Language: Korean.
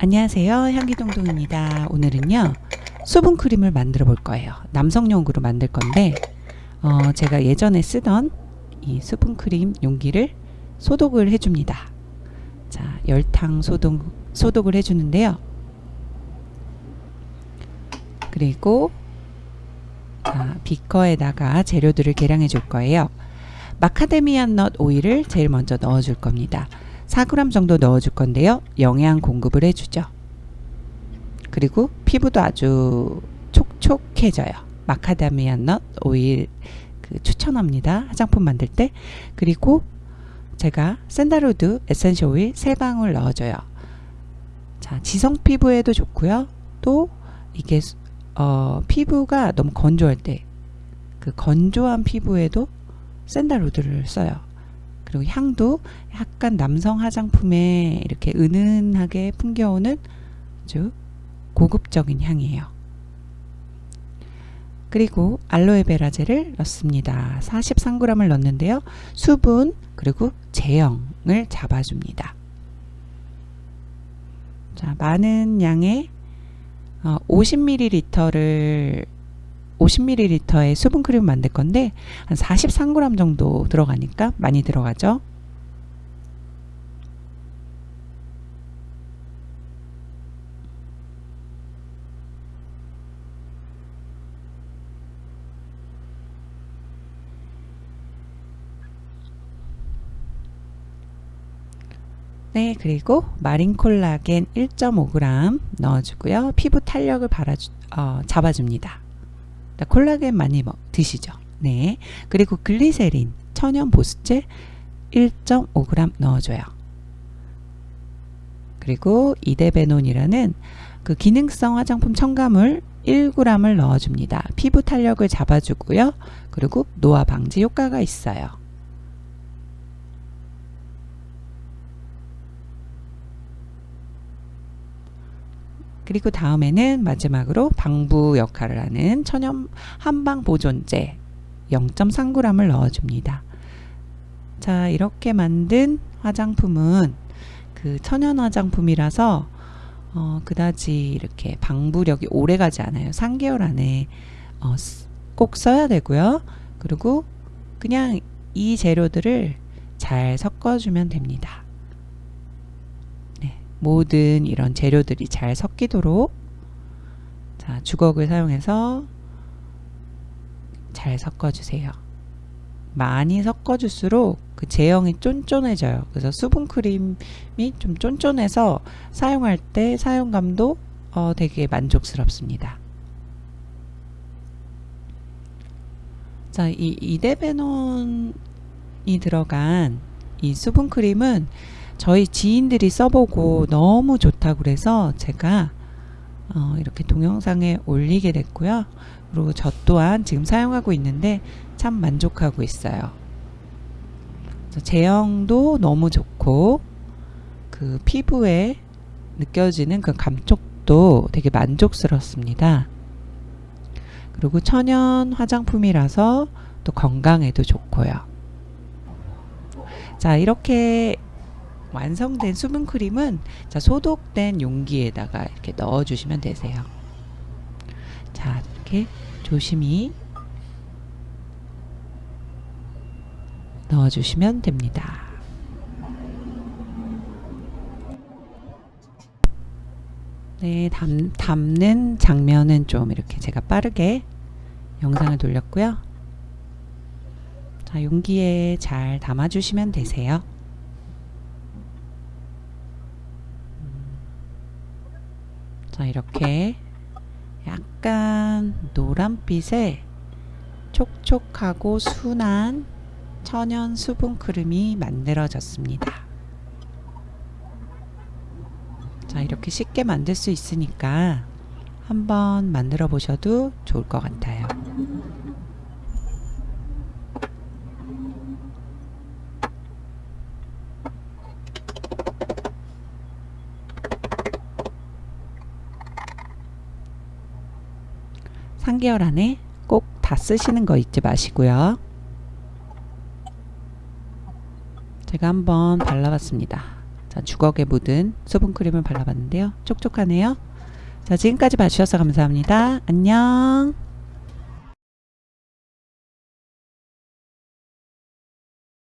안녕하세요. 향기동동입니다. 오늘은요 수분크림을 만들어 볼 거예요. 남성용으로 만들 건데 어, 제가 예전에 쓰던 이 수분크림 용기를 소독을 해줍니다. 자 열탕 소독, 소독을 해주는데요. 그리고 자, 비커에다가 재료들을 계량해 줄 거예요. 마카데미아 넛 오일을 제일 먼저 넣어 줄 겁니다 4g 정도 넣어줄 건데요. 영양 공급을 해주죠. 그리고 피부도 아주 촉촉해져요. 마카다미아 nut oil 그 추천합니다. 화장품 만들 때. 그리고 제가 sandalwood essential oil 3방울 넣어줘요. 자, 지성 피부에도 좋고요. 또 이게 어, 피부가 너무 건조할 때 그 건조한 피부에도 샌달우드를 써요. 그리고 향도 약간 남성 화장품에 이렇게 은은하게 풍겨오는 아주 고급적인 향이에요. 그리고 알로에베라 젤을 넣습니다. 43g을 넣는데요. 수분 그리고 제형을 잡아줍니다. 자, 많은 양의 50ml를 50ml의 수분크림 만들 건데 한 43g 정도 들어가니까 많이 들어가죠. 네, 그리고 마린 콜라겐 1.5g 넣어주고요. 피부 탄력을 발아주, 어, 잡아줍니다. 콜라겐 많이 먹, 드시죠. 네. 그리고 글리세린 천연 보습제 1.5g 넣어줘요. 그리고 이데베논이라는 그 기능성 화장품 첨가물 1g을 넣어줍니다. 피부 탄력을 잡아주고요. 그리고 노화 방지 효과가 있어요. 그리고 다음에는 마지막으로 방부 역할을 하는 천연 한방 보존제 0.3g을 넣어줍니다. 자 이렇게 만든 화장품은 그 천연 화장품이라서 어, 그다지 이렇게 방부력이 오래 가지 않아요. 3개월 안에 어, 꼭 써야 되고요. 그리고 그냥 이 재료들을 잘 섞어주면 됩니다. 모든 이런 재료들이 잘 섞이도록 자 주걱을 사용해서 잘 섞어주세요. 많이 섞어줄수록 그 제형이 쫀쫀해져요. 그래서 수분크림이 좀 쫀쫀해서 사용할 때 사용감도 어, 되게 만족스럽습니다. 자, 이 이데베논이 들어간 이 수분크림은 저희 지인들이 써보고 너무 좋다 그래서 제가 어, 이렇게 동영상에 올리게 됐고요. 그리고 저 또한 지금 사용하고 있는데 참 만족하고 있어요. 제형도 너무 좋고 그 피부에 느껴지는 그 감촉도 되게 만족스럽습니다. 그리고 천연 화장품이라서 또 건강에도 좋고요. 자 이렇게 완성된 수분 크림은 자, 소독된 용기에다가 이렇게 넣어 주시면 되세요. 자 이렇게 조심히 넣어 주시면 됩니다. 네 담, 담는 장면은 좀 이렇게 제가 빠르게 영상을 돌렸고요. 자 용기에 잘 담아 주시면 되세요 자 이렇게 약간 노란빛의 촉촉하고 순한 천연 수분 크림이 만들어졌습니다. 자 이렇게 쉽게 만들 수 있으니까 한번 만들어 보셔도 좋을 것 같아요. (3개월) 안에 꼭 다 쓰시는 거 잊지 마시고요 제가 한번 발라봤습니다 자 자, 주걱에 묻은 수분크림을 발라봤는데요. 촉촉하네요. 자, 지금까지 봐주셔서 감사합니다. 안녕.